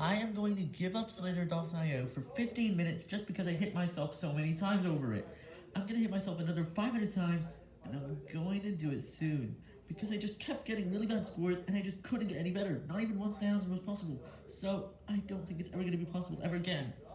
I am going to give up Slither.io for 15 minutes just because I hit myself so many times over it. I'm going to hit myself another 500 times, and I'm going to do it soon. Because I just kept getting really bad scores, and I just couldn't get any better. Not even 1000 was possible. So, I don't think it's ever going to be possible ever again.